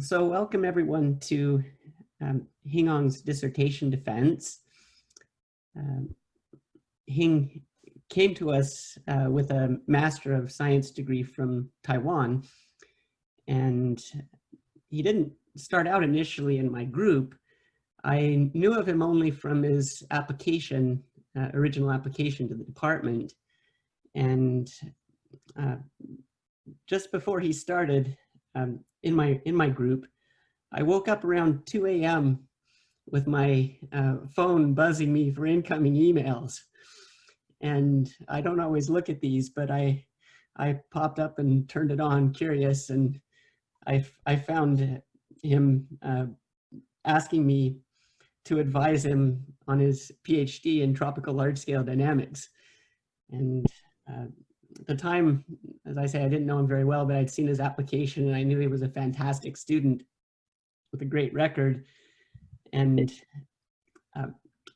So welcome everyone to um, Hing Ong's dissertation defense. Um, Hing came to us uh, with a Master of Science degree from Taiwan, and he didn't start out initially in my group. I knew of him only from his application, uh, original application to the department. And uh, just before he started, um, in my in my group, I woke up around 2 a.m. with my uh, phone buzzing me for incoming emails. And I don't always look at these, but I I popped up and turned it on, curious, and I, I found him uh, asking me to advise him on his PhD in tropical large-scale dynamics. And uh, at the time, as I say, I didn't know him very well, but I'd seen his application and I knew he was a fantastic student with a great record. And uh,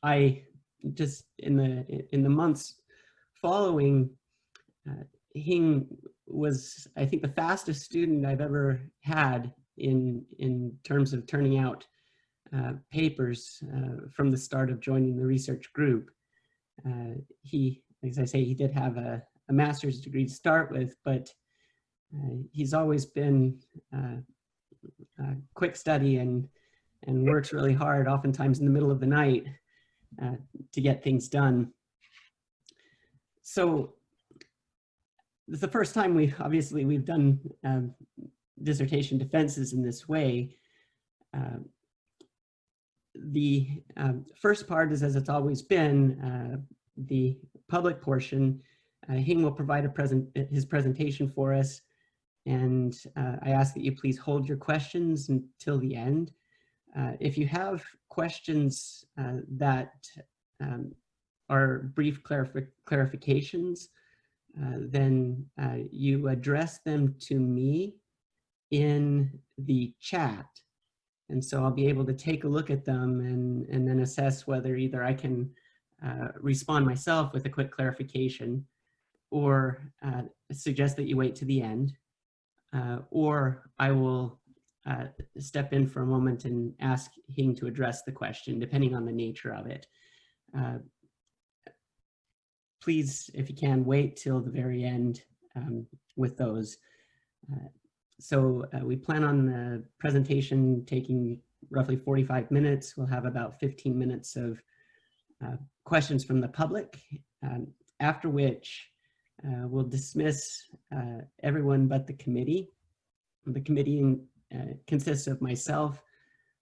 I just in the in the months following, uh, Hing was, I think, the fastest student I've ever had in in terms of turning out uh, papers uh, from the start of joining the research group. Uh, he, as I say, he did have a, a master's degree to start with, but uh, he's always been uh, a quick study and, and works really hard, oftentimes in the middle of the night, uh, to get things done. So the first time we obviously we've done um, dissertation defenses in this way. Uh, the um, first part is as it's always been, uh, the public portion uh, Hing will provide a present, his presentation for us. And uh, I ask that you please hold your questions until the end. Uh, if you have questions uh, that um, are brief clarif clarifications, uh, then uh, you address them to me in the chat. And so I'll be able to take a look at them and, and then assess whether either I can respond myself with a quick clarification or uh, suggest that you wait to the end, uh, or I will uh, step in for a moment and ask Hing to address the question, depending on the nature of it. Uh, please, if you can, wait till the very end um, with those. Uh, so uh, we plan on the presentation taking roughly 45 minutes. We'll have about 15 minutes of questions from the public, um, after which uh, we'll dismiss uh, everyone but the committee. The committee uh, consists of myself,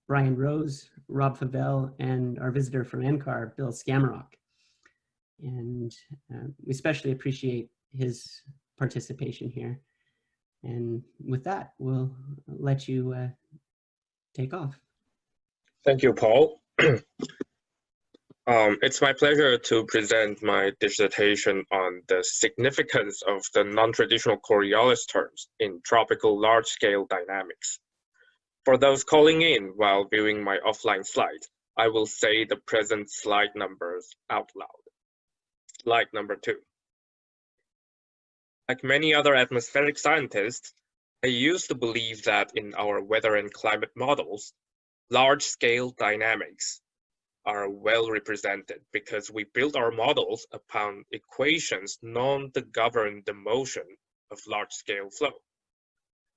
Brian Rose, Rob Fovell, and our visitor from NCAR, Bill Skamarock. And uh, we especially appreciate his participation here. And with that, we'll let you uh, take off. Thank you, Paul. Um, it's my pleasure to present my dissertation on the significance of the non-traditional Coriolis terms in tropical large-scale dynamics. For those calling in while viewing my offline slides, I will say the present slide numbers out loud. Slide number two. Like many other atmospheric scientists, I used to believe that in our weather and climate models, large-scale dynamics are well represented because we build our models upon equations known to govern the motion of large-scale flow.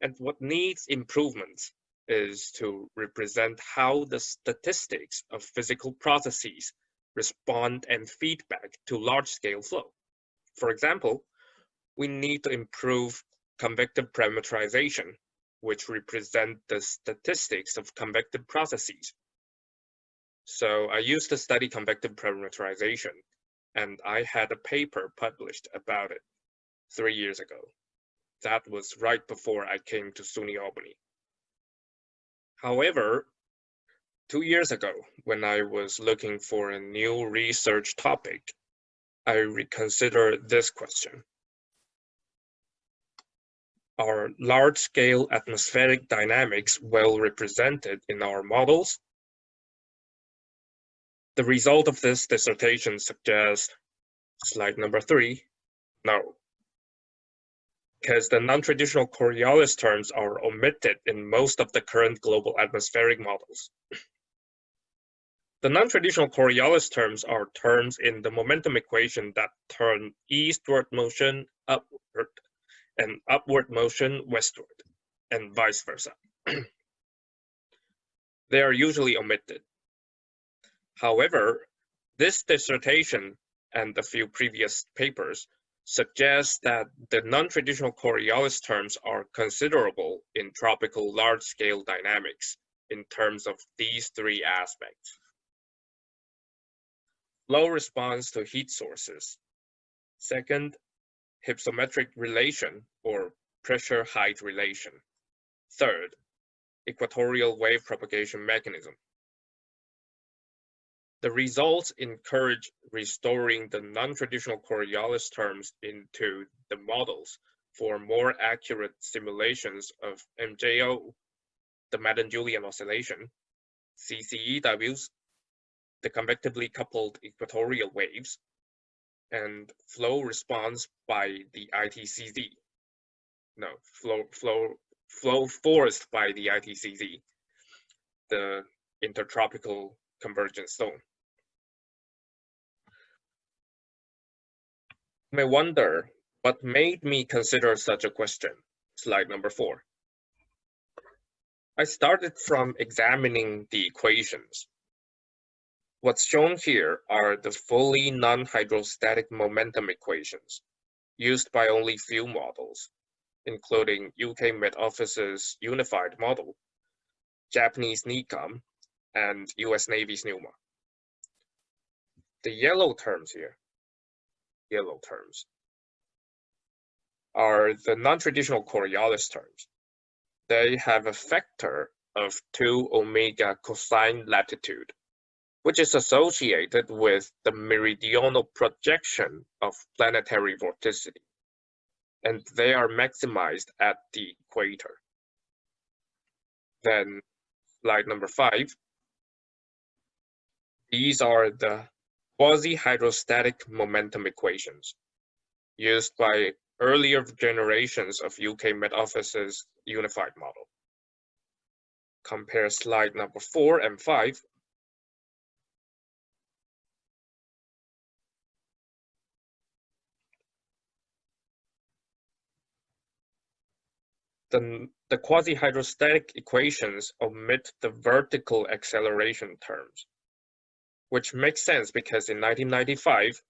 And what needs improvement is to represent how the statistics of physical processes respond and feedback to large-scale flow. For example, we need to improve convective parameterization, which represent the statistics of convective processes so I used to study convective parameterization, and I had a paper published about it three years ago. That was right before I came to SUNY Albany. However, two years ago, when I was looking for a new research topic, I reconsidered this question. Are large-scale atmospheric dynamics well represented in our models the result of this dissertation suggests, slide number three, no. because the non-traditional Coriolis terms are omitted in most of the current global atmospheric models. The non-traditional Coriolis terms are terms in the momentum equation that turn eastward motion upward and upward motion westward, and vice versa. they are usually omitted. However, this dissertation and a few previous papers suggest that the non-traditional Coriolis terms are considerable in tropical large-scale dynamics in terms of these three aspects. Low response to heat sources. Second, hypsometric relation or pressure height relation. Third, equatorial wave propagation mechanism. The results encourage restoring the non-traditional Coriolis terms into the models for more accurate simulations of MJO, the Madden-Julian oscillation, CCEWs, the convectively coupled equatorial waves, and flow response by the ITCZ. No, flow, flow, flow forced by the ITCZ, the intertropical convergence zone. May wonder what made me consider such a question. Slide number four. I started from examining the equations What's shown here are the fully non-hydrostatic momentum equations used by only few models, including UK Met Office's unified model, Japanese NICAM, and US Navy's NUMA. The yellow terms here, yellow terms, are the non-traditional Coriolis terms. They have a factor of 2 omega cosine latitude which is associated with the meridional projection of planetary vorticity, and they are maximized at the equator. Then slide number five. These are the quasi-hydrostatic momentum equations used by earlier generations of UK Met Office's unified model. Compare slide number four and five the, the quasi-hydrostatic equations omit the vertical acceleration terms, which makes sense because in 1995,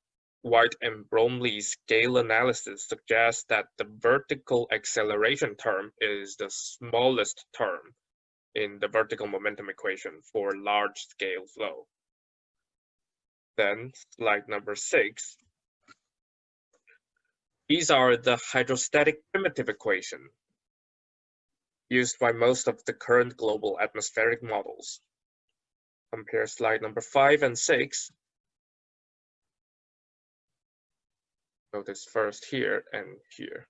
White and Bromley's scale analysis suggests that the vertical acceleration term is the smallest term in the vertical momentum equation for large-scale flow. Then slide number six. These are the hydrostatic primitive equation used by most of the current global atmospheric models. Compare slide number five and six. Notice first here and here.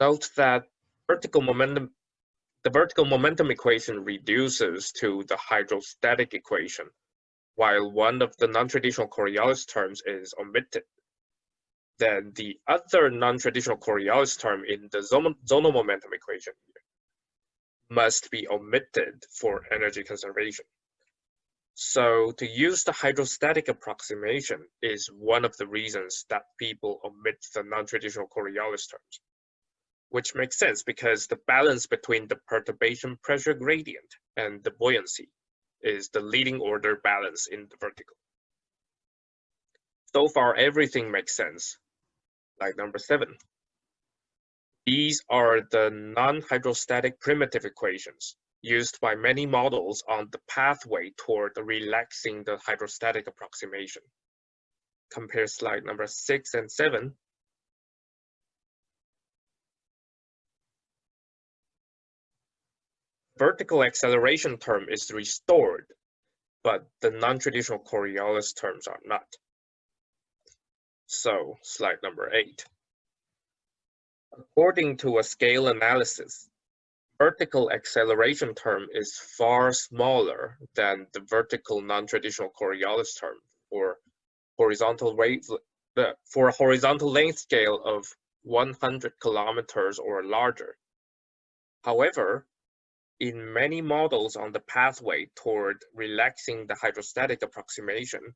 Note that vertical momentum, the vertical momentum equation reduces to the hydrostatic equation, while one of the non-traditional Coriolis terms is omitted then the other non-traditional Coriolis term in the zonal momentum equation must be omitted for energy conservation. So to use the hydrostatic approximation is one of the reasons that people omit the non-traditional Coriolis terms, which makes sense because the balance between the perturbation pressure gradient and the buoyancy is the leading order balance in the vertical. So far, everything makes sense, like number seven. These are the non-hydrostatic primitive equations used by many models on the pathway toward relaxing the hydrostatic approximation. Compare slide number six and seven. Vertical acceleration term is restored, but the non-traditional Coriolis terms are not. So slide number eight. According to a scale analysis, vertical acceleration term is far smaller than the vertical non-traditional Coriolis term or horizontal wave for a horizontal length scale of 100 kilometers or larger. However, in many models on the pathway toward relaxing the hydrostatic approximation,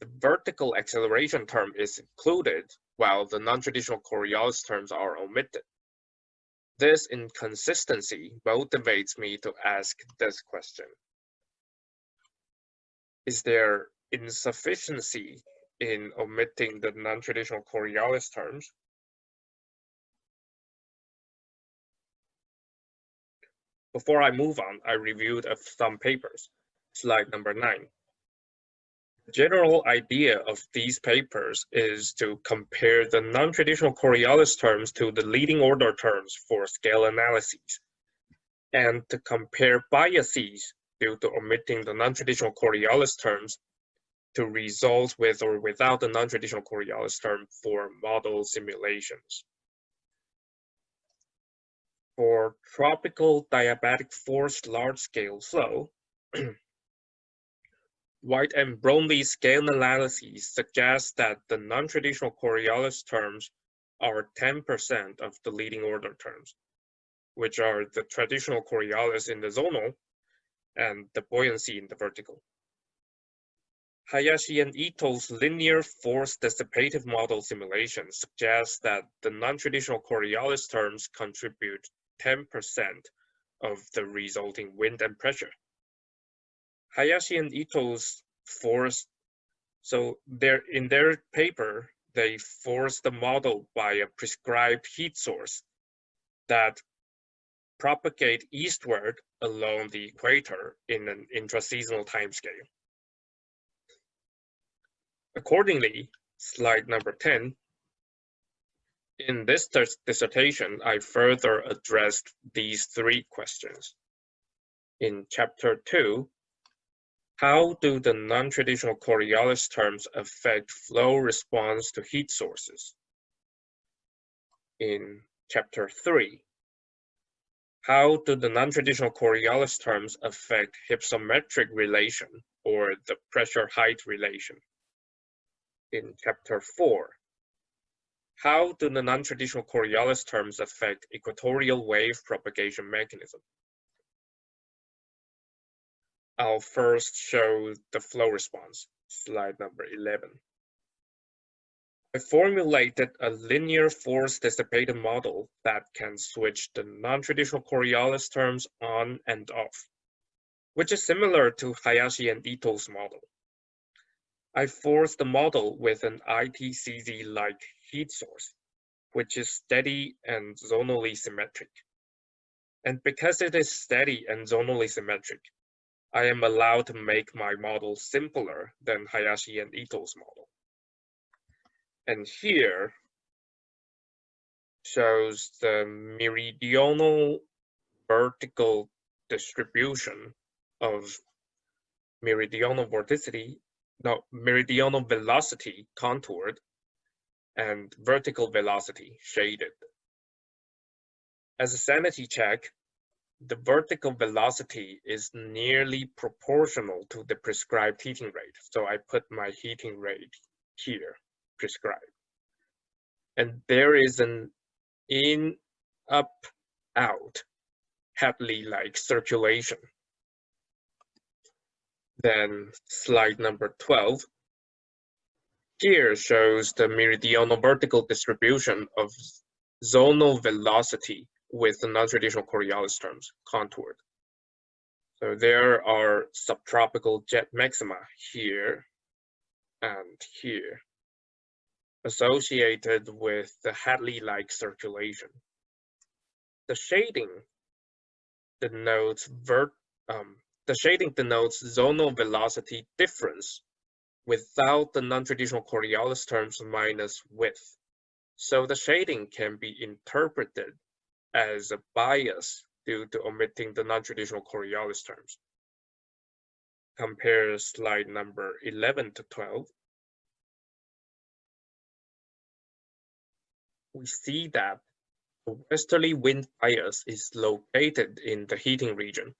the vertical acceleration term is included while the non-traditional Coriolis terms are omitted. This inconsistency motivates me to ask this question. Is there insufficiency in omitting the non-traditional Coriolis terms? Before I move on, I reviewed some papers. Slide number nine. General idea of these papers is to compare the non-traditional Coriolis terms to the leading order terms for scale analyses, and to compare biases due to omitting the non-traditional Coriolis terms to results with or without the non-traditional Coriolis term for model simulations. For tropical diabatic forced large-scale flow, White and Bromley's scale analysis suggests that the non-traditional Coriolis terms are 10% of the leading order terms, which are the traditional Coriolis in the zonal and the buoyancy in the vertical. Hayashi and Itoh's linear force dissipative model simulation suggests that the non-traditional Coriolis terms contribute 10% of the resulting wind and pressure. Hayashi and Itoh's force, so they're, in their paper, they force the model by a prescribed heat source that propagate eastward along the equator in an intraseasonal timescale. Accordingly, slide number 10 in this dissertation, I further addressed these three questions. In chapter two, how do the non-traditional Coriolis terms affect flow response to heat sources? In chapter three, how do the non-traditional Coriolis terms affect hypsometric relation or the pressure height relation? In chapter four, how do the non-traditional Coriolis terms affect equatorial wave propagation mechanism? I'll first show the flow response, slide number 11. I formulated a linear force dissipated model that can switch the non-traditional Coriolis terms on and off, which is similar to Hayashi and Itoh's model. I forced the model with an ITCZ-like heat source, which is steady and zonally symmetric. And because it is steady and zonally symmetric, I am allowed to make my model simpler than Hayashi and Itoh's model. And here shows the meridional vertical distribution of meridional vorticity, no, meridional velocity contoured and vertical velocity shaded. As a sanity check, the vertical velocity is nearly proportional to the prescribed heating rate. So I put my heating rate here, prescribed. And there is an in, up, out, Hadley-like circulation. Then slide number 12 here shows the meridional vertical distribution of zonal velocity with the non-traditional Coriolis terms contoured. So there are subtropical jet maxima here and here associated with the Hadley-like circulation. The shading denotes vert, um, the shading denotes zonal velocity difference without the non-traditional Coriolis terms minus width. So the shading can be interpreted as a bias due to omitting the non-traditional Coriolis terms. Compare slide number 11 to 12. We see that the westerly wind bias is located in the heating region,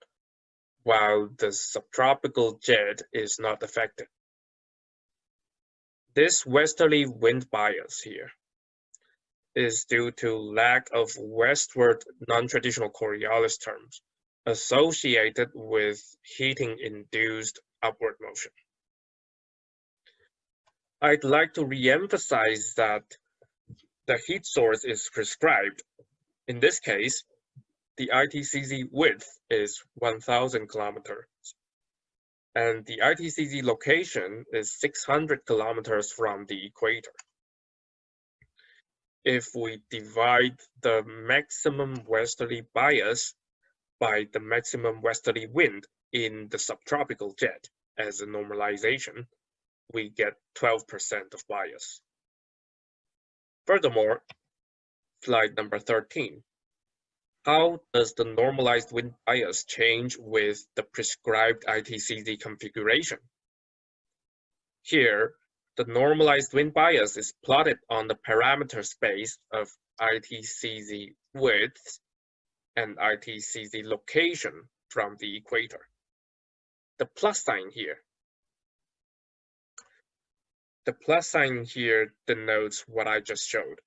while the subtropical jet is not affected. This westerly wind bias here is due to lack of westward non-traditional Coriolis terms associated with heating-induced upward motion. I'd like to re-emphasize that the heat source is prescribed. In this case, the ITCZ width is 1000 kilometers and the ITCZ location is 600 kilometers from the equator. If we divide the maximum westerly bias by the maximum westerly wind in the subtropical jet as a normalization, we get 12% of bias. Furthermore, slide number 13. How does the normalized wind bias change with the prescribed ITCZ configuration? Here, the normalized wind bias is plotted on the parameter space of ITCZ width and ITCZ location from the equator. The plus sign here. The plus sign here denotes what I just showed.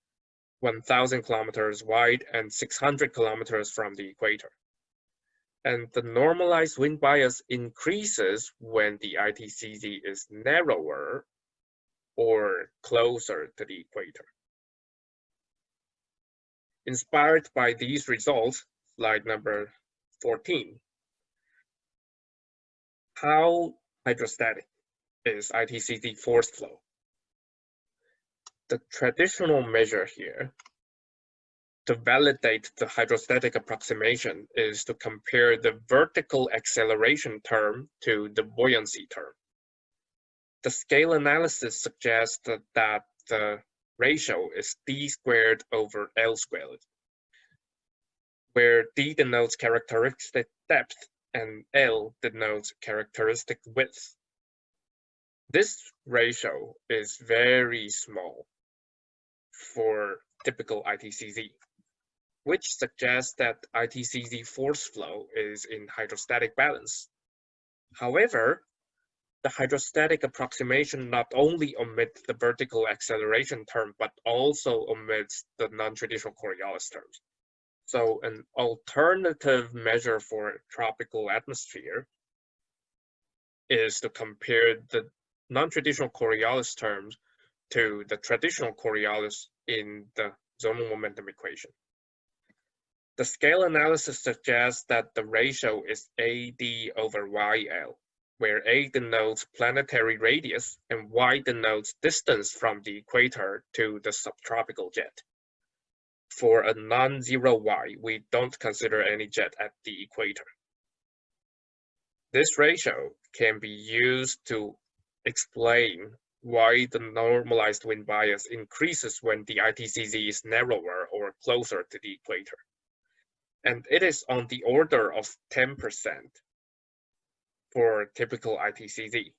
1,000 kilometers wide and 600 kilometers from the equator. And the normalized wind bias increases when the ITCZ is narrower or closer to the equator. Inspired by these results, slide number 14. How hydrostatic is ITCZ force flow? the traditional measure here to validate the hydrostatic approximation is to compare the vertical acceleration term to the buoyancy term. The scale analysis suggests that, the ratio is d squared over l squared, where d denotes characteristic depth and l denotes characteristic width. This ratio is very small for typical ITCZ, which suggests that ITCZ force flow is in hydrostatic balance. However, the hydrostatic approximation not only omits the vertical acceleration term, but also omits the non-traditional Coriolis terms. So an alternative measure for tropical atmosphere is to compare the non-traditional Coriolis terms to the traditional Coriolis in the zonal momentum equation. The scale analysis suggests that the ratio is AD over YL, where A denotes planetary radius and Y denotes distance from the equator to the subtropical jet. For a non-zero Y, we don't consider any jet at the equator. This ratio can be used to explain why the normalized wind bias increases when the ITCZ is narrower or closer to the equator. And it is on the order of 10% for typical ITCZ,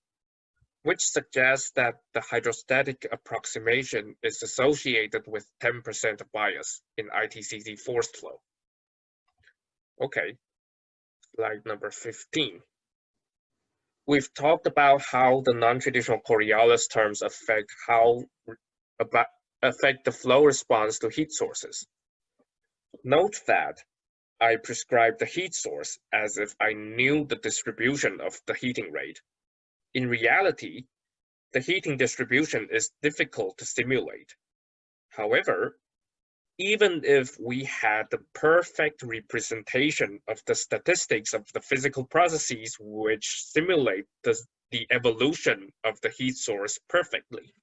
which suggests that the hydrostatic approximation is associated with 10% bias in ITCZ force flow. Okay, slide number 15. We've talked about how the non-traditional Coriolis terms affect how about, affect the flow response to heat sources. Note that I prescribe the heat source as if I knew the distribution of the heating rate. In reality, the heating distribution is difficult to simulate. However, even if we had the perfect representation of the statistics of the physical processes which simulate the, the evolution of the heat source perfectly,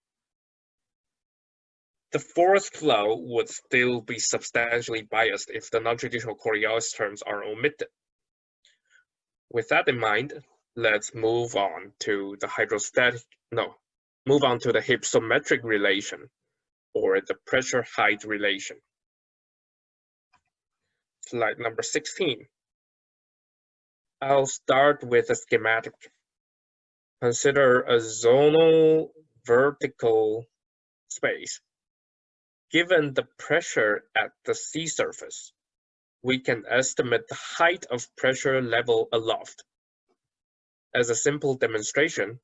the force flow would still be substantially biased if the non-traditional Coriolis terms are omitted. With that in mind, let's move on to the hydrostatic, no, move on to the hypsometric relation or the pressure height relation. Slide number 16. I'll start with a schematic. Consider a zonal vertical space. Given the pressure at the sea surface, we can estimate the height of pressure level aloft. As a simple demonstration,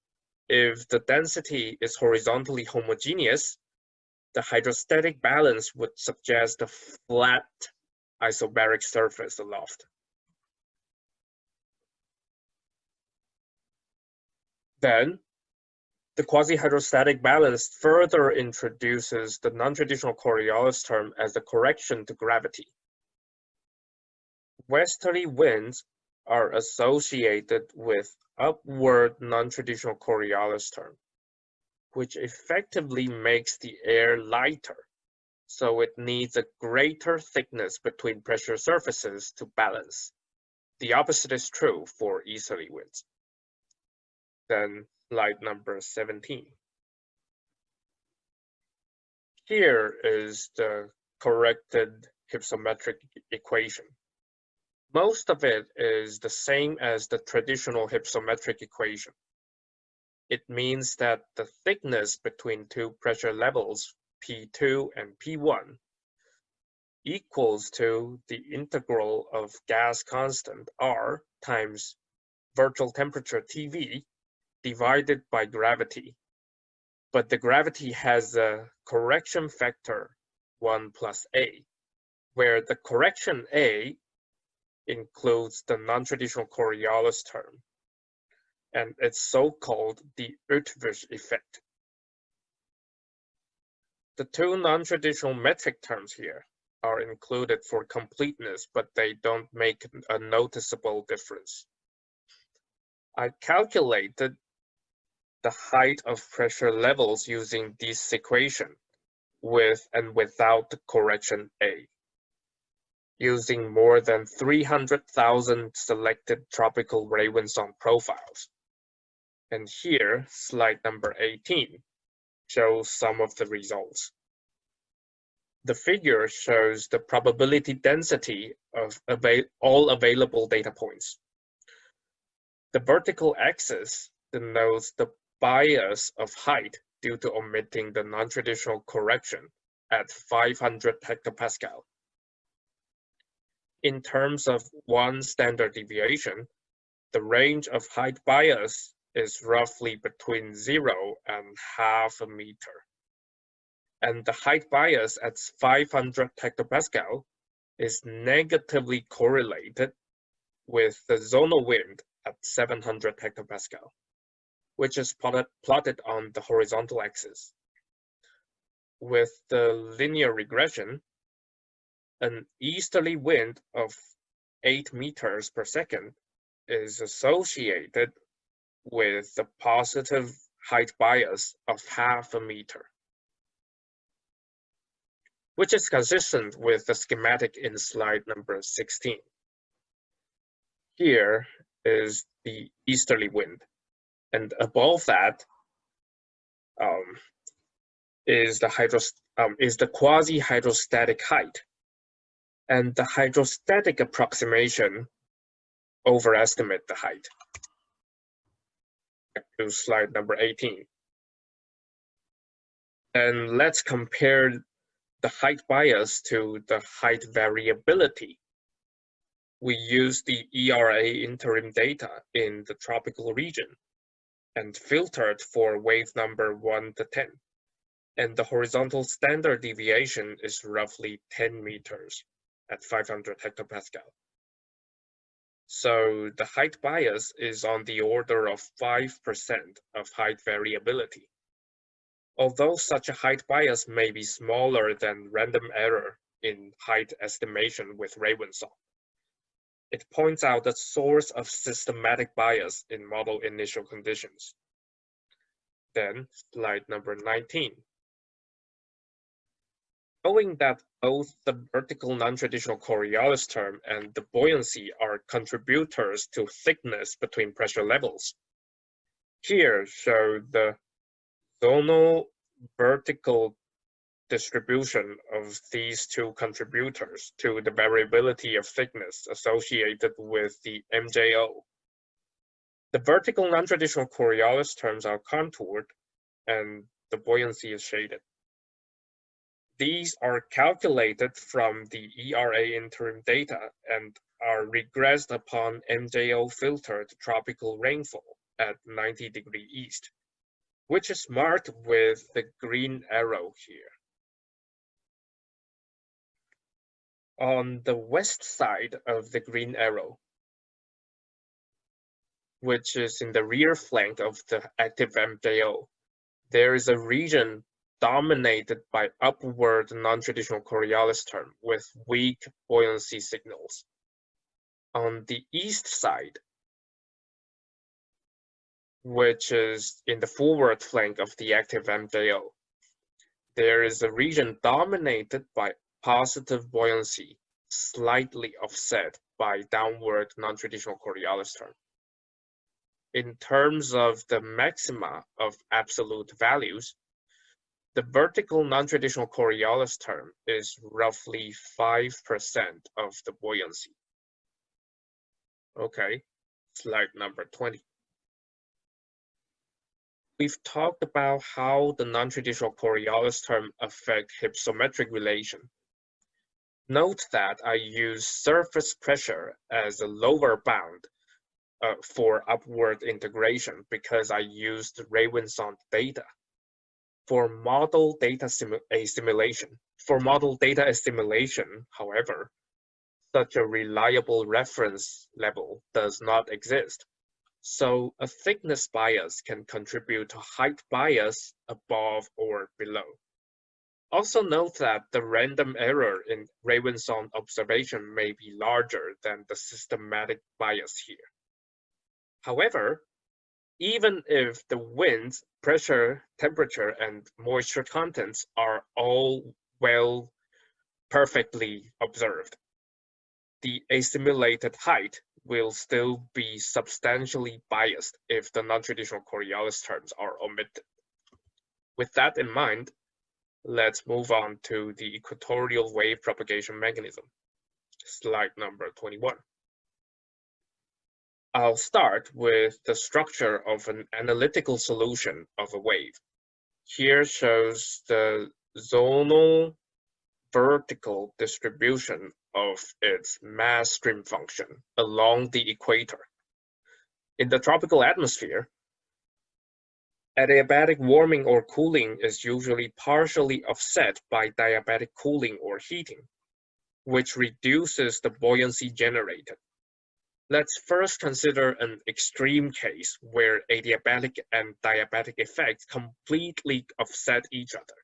if the density is horizontally homogeneous, the hydrostatic balance would suggest a flat isobaric surface aloft. Then, the quasi-hydrostatic balance further introduces the non-traditional Coriolis term as a correction to gravity. Westerly winds are associated with upward non-traditional Coriolis term, which effectively makes the air lighter, so it needs a greater thickness between pressure surfaces to balance. The opposite is true for easterly winds. Then slide number 17. Here is the corrected hypsometric equation. Most of it is the same as the traditional hypsometric equation. It means that the thickness between two pressure levels, P2 and P1, equals to the integral of gas constant R times virtual temperature TV divided by gravity. But the gravity has a correction factor 1 plus A, where the correction A includes the non-traditional Coriolis term, and it's so-called the Eötvös effect. The two non-traditional metric terms here are included for completeness, but they don't make a noticeable difference. I calculated the height of pressure levels using this equation with and without the correction A using more than 300,000 selected tropical rawinsonde profiles. And here, slide number 18 shows some of the results. The figure shows the probability density of all available data points. The vertical axis denotes the bias of height due to omitting the non-traditional correction at 500 hectopascal in terms of one standard deviation, the range of height bias is roughly between zero and half a meter. And the height bias at 500 hectopascal is negatively correlated with the zonal wind at 700 hectopascal, which is plotted, plotted on the horizontal axis. With the linear regression, an easterly wind of 8 meters per second is associated with the positive height bias of half a meter, which is consistent with the schematic in slide number 16. Here is the easterly wind, and above that um, is the hydros um, is the quasi-hydrostatic height and the hydrostatic approximation overestimate the height. Back to slide number 18. And let's compare the height bias to the height variability. We use the ERA interim data in the tropical region and filtered for wave number 1 to 10. And the horizontal standard deviation is roughly 10 meters at 500 hectopascal. So the height bias is on the order of 5% of height variability. Although such a height bias may be smaller than random error in height estimation with rawinsonde, it points out the source of systematic bias in model initial conditions. Then slide number 19. Knowing that both the vertical non-traditional Coriolis term and the buoyancy are contributors to thickness between pressure levels. Here show the zonal vertical distribution of these two contributors to the variability of thickness associated with the MJO. The vertical non-traditional Coriolis terms are contoured and the buoyancy is shaded. These are calculated from the ERA interim data and are regressed upon MJO filtered tropical rainfall at 90 degree east which is marked with the green arrow here. On the west side of the green arrow, which is in the rear flank of the active MJO, there is a region dominated by upward non-traditional Coriolis term with weak buoyancy signals. On the east side, which is in the forward flank of the active MJO, there is a region dominated by positive buoyancy, slightly offset by downward non-traditional Coriolis term. In terms of the maxima of absolute values, the vertical non-traditional Coriolis term is roughly 5% of the buoyancy. Okay, slide number 20. We've talked about how the non-traditional Coriolis term affect hypsometric relation. Note that I use surface pressure as a lower bound uh, for upward integration because I used rawinsonde data for model data assimilation. For model data assimilation, however, such a reliable reference level does not exist. So a thickness bias can contribute to height bias above or below. Also note that the random error in rawinsonde observation may be larger than the systematic bias here. However, even if the winds, pressure, temperature, and moisture contents are all well perfectly observed, the assimilated height will still be substantially biased if the non-traditional Coriolis terms are omitted. With that in mind, let's move on to the equatorial wave propagation mechanism. Slide number 21. I'll start with the structure of an analytical solution of a wave. Here shows the zonal vertical distribution of its mass stream function along the equator. In the tropical atmosphere, adiabatic warming or cooling is usually partially offset by diabatic cooling or heating, which reduces the buoyancy generated. Let's first consider an extreme case where adiabatic and diabatic effects completely offset each other,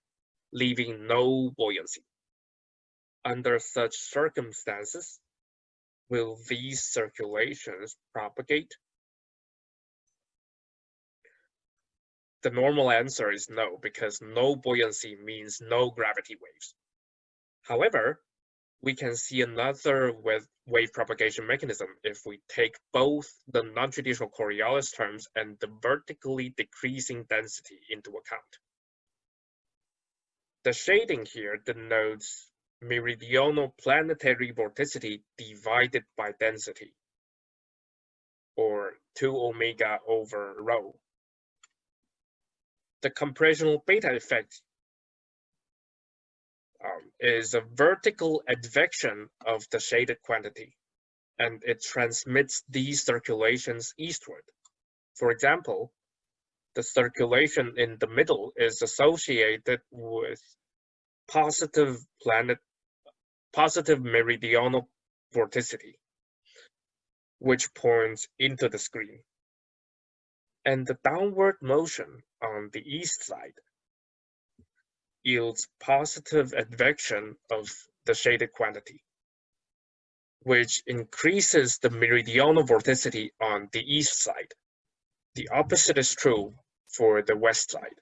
leaving no buoyancy. Under such circumstances, will these circulations propagate? The normal answer is no, because no buoyancy means no gravity waves. However, we can see another wave propagation mechanism if we take both the non-traditional Coriolis terms and the vertically decreasing density into account. The shading here denotes meridional planetary vorticity divided by density, or 2 omega over rho. The compressional beta effect um, is a vertical advection of the shaded quantity, and it transmits these circulations eastward. For example, the circulation in the middle is associated with positive planet, positive meridional vorticity, which points into the screen. And the downward motion on the east side yields positive advection of the shaded quantity, which increases the meridional vorticity on the east side. The opposite is true for the west side.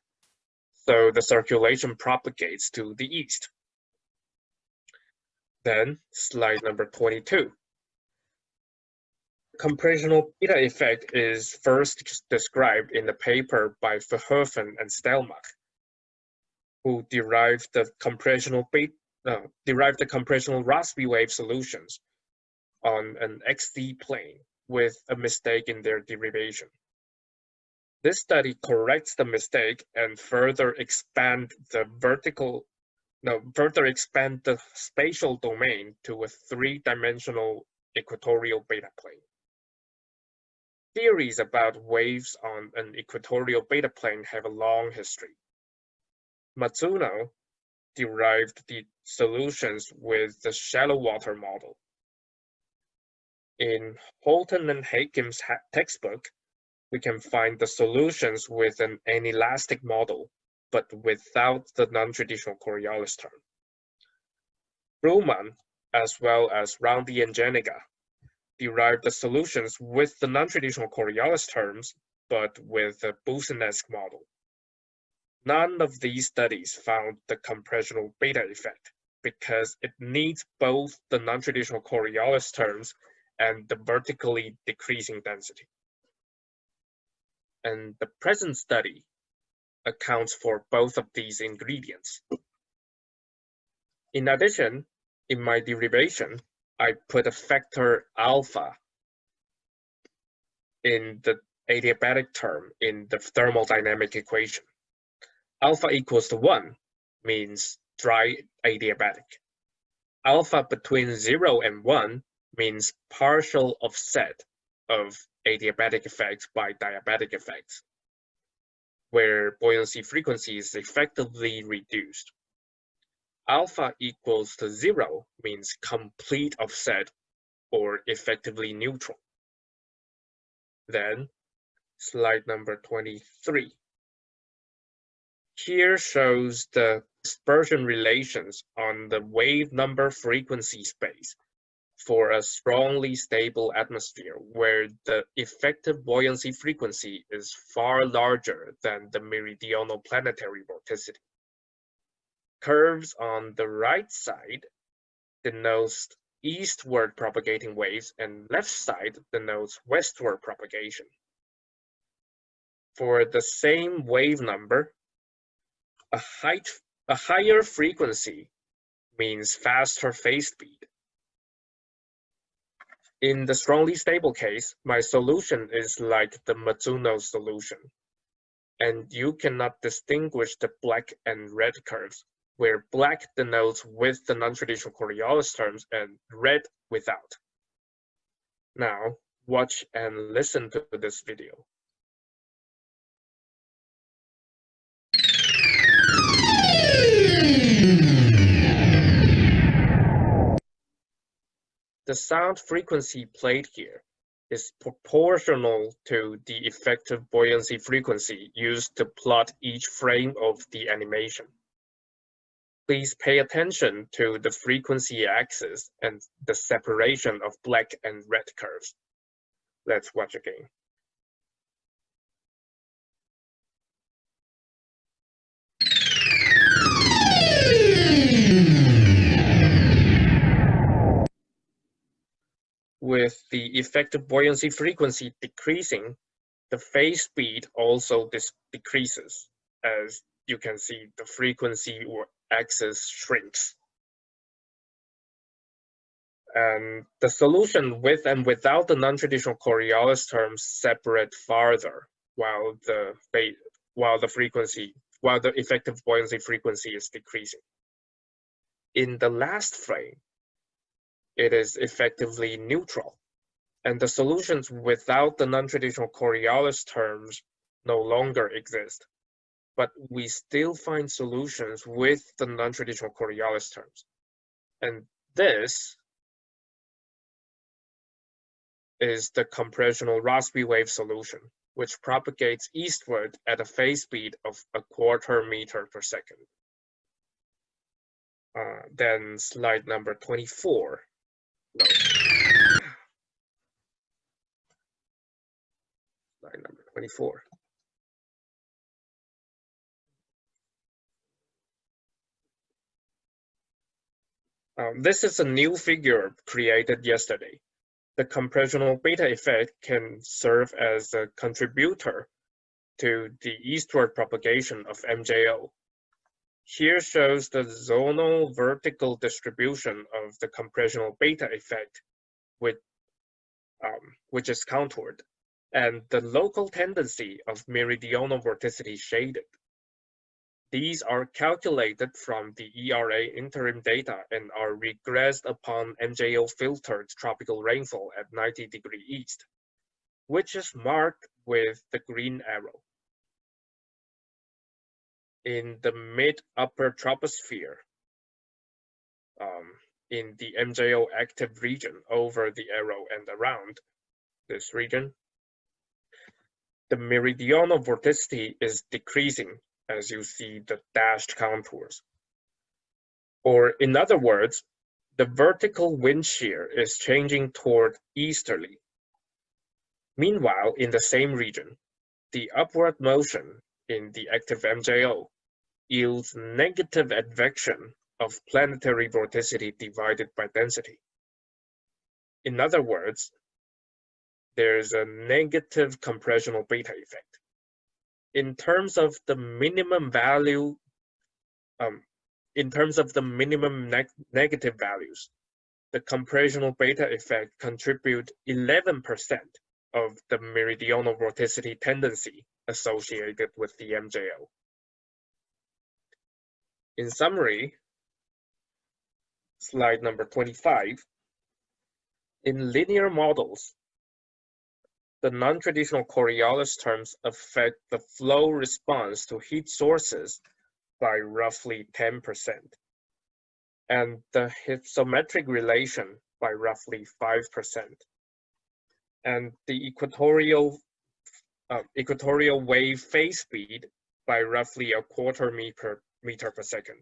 So the circulation propagates to the east. Then slide number 22. Compressional beta effect is first described in the paper by Verhoeven and Stellmach who derived the compressional uh, derived the compressional Rossby wave solutions on an XZ plane with a mistake in their derivation. This study corrects the mistake and further expand the vertical, no, further expand the spatial domain to a three-dimensional equatorial beta plane. Theories about waves on an equatorial beta plane have a long history. Matsuno derived the solutions with the shallow water model. In Holton and Hakim's textbook, we can find the solutions with an anelastic model, but without the non-traditional Coriolis term. Brullmann, as well as Roundy and Janiga, derived the solutions with the non-traditional Coriolis terms, but with the Boussinesq model. None of these studies found the compressional beta effect because it needs both the non-traditional Coriolis terms and the vertically decreasing density. And the present study accounts for both of these ingredients. In addition, in my derivation, I put a factor alpha in the adiabatic term in the thermodynamic equation. Alpha equals to 1 means dry adiabatic. Alpha between 0 and 1 means partial offset of adiabatic effects by diabatic effects, where buoyancy frequency is effectively reduced. Alpha equals to zero means complete offset or effectively neutral. Then slide number 23. Here shows the dispersion relations on the wave number frequency space for a strongly stable atmosphere where the effective buoyancy frequency is far larger than the meridional planetary vorticity. Curves on the right side denotes eastward propagating waves and left side denotes westward propagation. For the same wave number, a, height, a higher frequency means faster phase speed in the strongly stable case, my solution is like the Matsuno solution. And you cannot distinguish the black and red curves, where black denotes with the non-traditional Coriolis terms and red without. Now, watch and listen to this video. The sound frequency played here is proportional to the effective buoyancy frequency used to plot each frame of the animation. Please pay attention to the frequency axis and the separation of black and red curves. Let's watch again. with the effective buoyancy frequency decreasing, the phase speed also decreases. As you can see, the frequency or axis shrinks. And the solution with and without the non-traditional Coriolis terms separate farther, while the while the frequency, while the effective buoyancy frequency is decreasing. In the last frame, it is effectively neutral. And the solutions without the non-traditional Coriolis terms no longer exist. But we still find solutions with the non-traditional Coriolis terms. And this is the compressional Rossby wave solution, which propagates eastward at a phase speed of a quarter meter per second. Uh, then slide number 24. No. Slide number 24. Um, this is a new figure created yesterday. The compressional beta effect can serve as a contributor to the eastward propagation of MJO here shows the zonal vertical distribution of the compressional beta effect, with, um, which is contoured, and the local tendency of meridional vorticity shaded. These are calculated from the ERA interim data and are regressed upon MJO filtered tropical rainfall at 90 degree east. which is marked with the green arrow. In the mid-upper troposphere, um, in the MJO active region over the arrow and around this region, the meridional vorticity is decreasing as you see the dashed contours. Or in other words, the vertical wind shear is changing toward easterly. Meanwhile, in the same region, the upward motion in the active MJO yields negative advection of planetary vorticity divided by density. In other words, there's a negative compressional beta effect. In terms of the minimum value, um, in terms of the minimum neg negative values, the compressional beta effect contribute 11% of the meridional vorticity tendency associated with the MJO. In summary, slide number 25, in linear models, the non-traditional Coriolis terms affect the flow response to heat sources by roughly 10%, and the hypsometric relation by roughly 5%, and the equatorial, uh, equatorial wave phase speed by roughly a quarter meter, meter per second,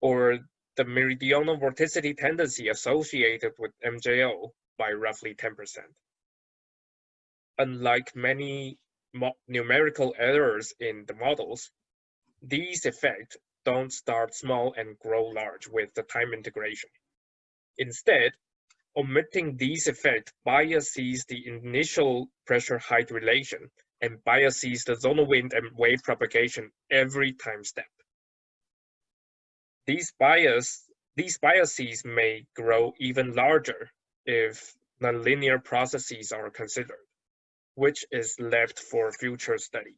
or the meridional vorticity tendency associated with MJO by roughly 10% unlike many numerical errors in the models, these effects don't start small and grow large with the time integration. Instead, omitting these effects biases the initial pressure height relation and biases the zonal wind and wave propagation every time step. These bias these biases may grow even larger if nonlinear processes are considered which is left for future study.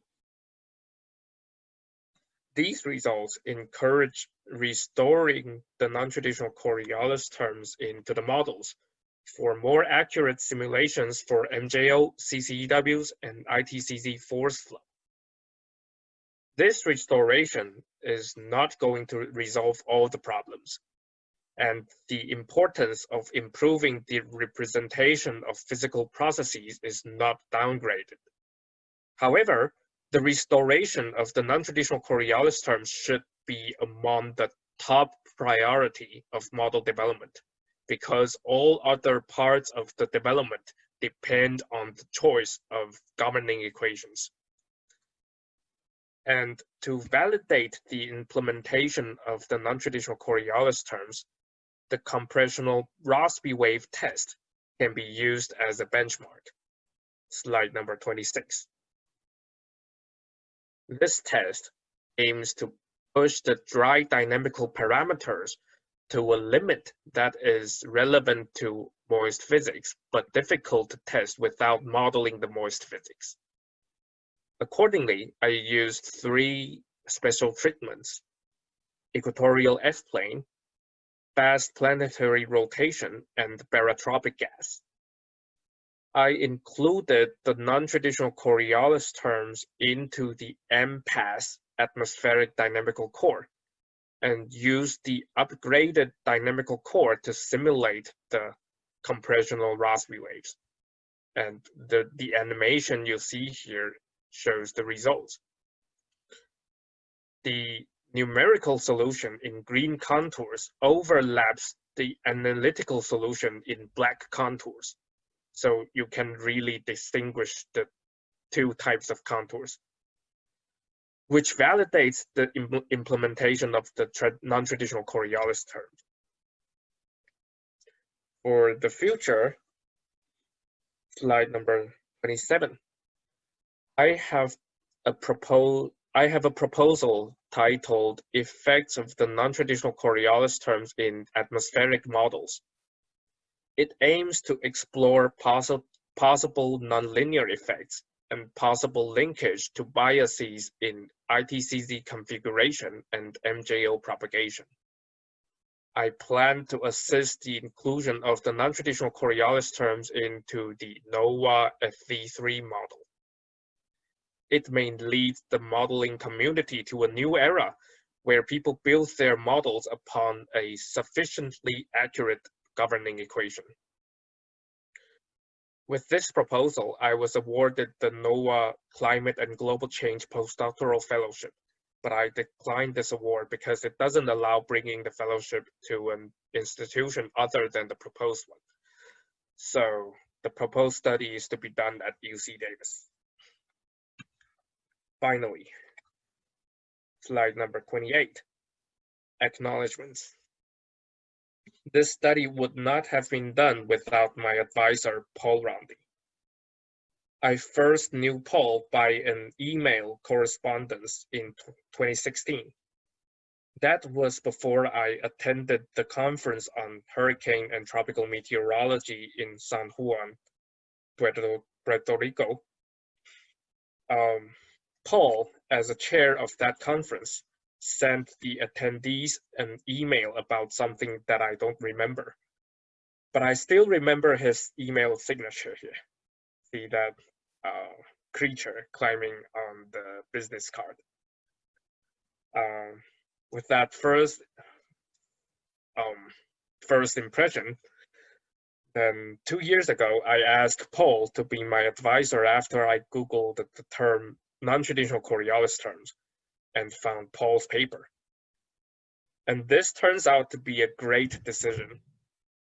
These results encourage restoring the non-traditional Coriolis terms into the models for more accurate simulations for MJO, CCEWs, and ITCZ force flow. This restoration is not going to resolve all the problems, and the importance of improving the representation of physical processes is not downgraded. However, the restoration of the non-traditional Coriolis terms should be among the top priority of model development because all other parts of the development depend on the choice of governing equations. And to validate the implementation of the non-traditional Coriolis terms, the compressional Rossby wave test can be used as a benchmark. Slide number 26. This test aims to push the dry dynamical parameters to a limit that is relevant to moist physics, but difficult to test without modeling the moist physics. Accordingly, I used three special treatments, equatorial F-plane, fast planetary rotation and barotropic gas. I included the non-traditional Coriolis terms into the MPAS atmospheric dynamical core and used the upgraded dynamical core to simulate the compressional Rossby waves. And the, the animation you see here shows the results. The numerical solution in green contours overlaps the analytical solution in black contours. So you can really distinguish the two types of contours, which validates the Im implementation of the non-traditional Coriolis term. For the future, slide number 27, I have a proposed I have a proposal titled Effects of the Non-Traditional Coriolis Terms in Atmospheric Models. It aims to explore possi possible nonlinear effects and possible linkage to biases in ITCZ configuration and MJO propagation. I plan to assist the inclusion of the non-traditional Coriolis terms into the NOAA FV3 model. It may lead the modeling community to a new era where people build their models upon a sufficiently accurate governing equation. With this proposal, I was awarded the NOAA Climate and Global Change Postdoctoral Fellowship, but I declined this award because it doesn't allow bringing the fellowship to an institution other than the proposed one. So the proposed study is to be done at UC Davis. Finally, slide number 28, acknowledgements. This study would not have been done without my advisor, Paul Roundy. I first knew Paul by an email correspondence in 2016. That was before I attended the conference on hurricane and tropical meteorology in San Juan, Puerto, Puerto Rico. Um, Paul, as a chair of that conference, sent the attendees an email about something that I don't remember. But I still remember his email signature here. See that uh, creature climbing on the business card. Um, with that first um, first impression, then two years ago, I asked Paul to be my advisor after I Googled the, the term non-traditional Coriolis terms and found Paul's paper. And this turns out to be a great decision.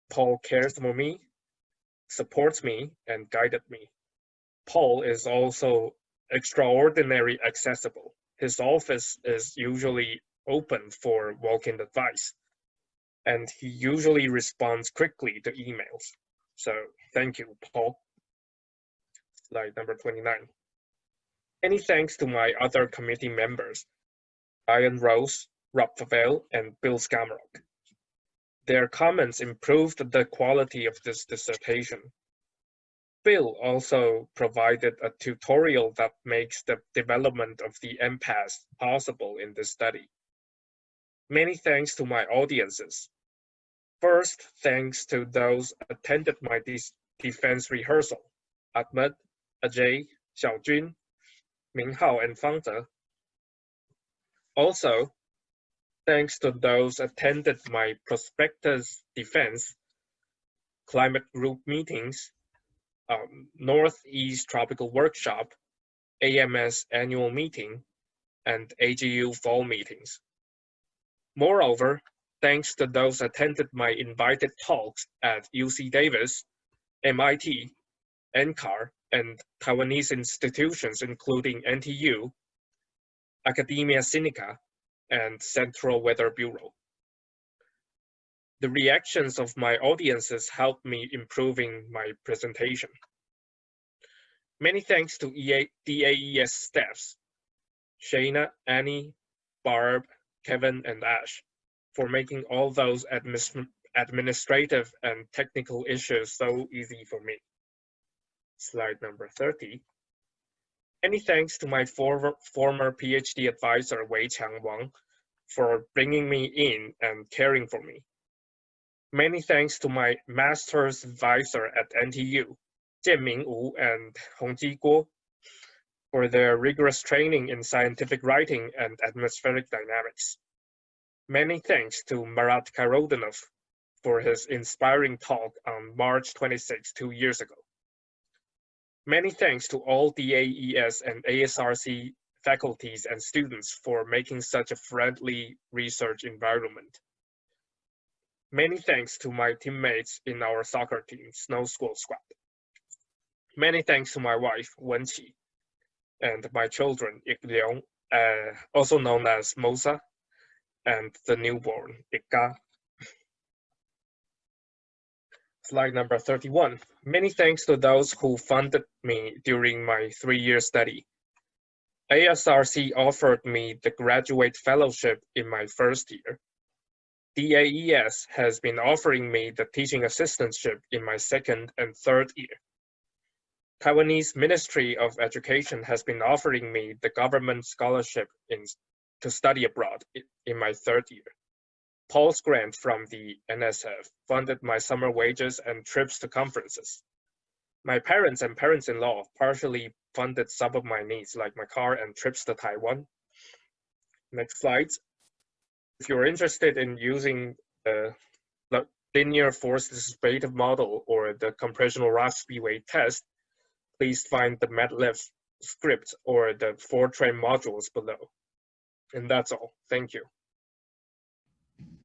Paul cares for me, supports me, and guided me. Paul is also extraordinarily accessible. His office is usually open for walk-in advice, and he usually responds quickly to emails. So thank you, Paul. Slide number 29. Many thanks to my other committee members, Ryan Rose, Rob Fovell, and Bill Skamarock. Their comments improved the quality of this dissertation. Bill also provided a tutorial that makes the development of the MPAS possible in this study. Many thanks to my audiences. First, thanks to those attended my defense rehearsal, Ahmed, Ajay, Xiaojun, Minghao and Fangze. Also, thanks to those attended my prospectus defense climate group meetings, um, Northeast Tropical Workshop, AMS annual meeting, and AGU fall meetings. Moreover, thanks to those attended my invited talks at UC Davis, MIT, NCAR, and Taiwanese institutions, including NTU, Academia Sinica, and Central Weather Bureau. The reactions of my audiences helped me improving my presentation. Many thanks to EA, DAES staffs, Shayna, Annie, Barb, Kevin, and Ash, for making all those administ administrative and technical issues so easy for me slide number 30. Many thanks to my former, former PhD advisor, Wei-Chyung Wang, for bringing me in and caring for me. Many thanks to my master's advisor at NTU, Jianming Wu and Hongji Guo, for their rigorous training in scientific writing and atmospheric dynamics. Many thanks to Marat Khairoutdinov for his inspiring talk on March 26, two years ago. Many thanks to all DAES and ASRC faculties and students for making such a friendly research environment. Many thanks to my teammates in our soccer team, Snow School Squad. Many thanks to my wife, Wen Qi, and my children, Ik Liang, uh, also known as Mosa, and the newborn, Ik Slide number 31. Many thanks to those who funded me during my three-year study. ASRC offered me the graduate fellowship in my first year. DAES has been offering me the teaching assistantship in my second and third year. Taiwanese Ministry of Education has been offering me the government scholarship in, to study abroad in my third year. Pulse grant from the NSF funded my summer wages and trips to conferences. My parents and parents-in-law partially funded some of my needs, like my car and trips to Taiwan. Next slide. If you're interested in using the linear force dissipative model or the compressional Rossby test, please find the MATLAB script or the Fortran modules below. And that's all. Thank you.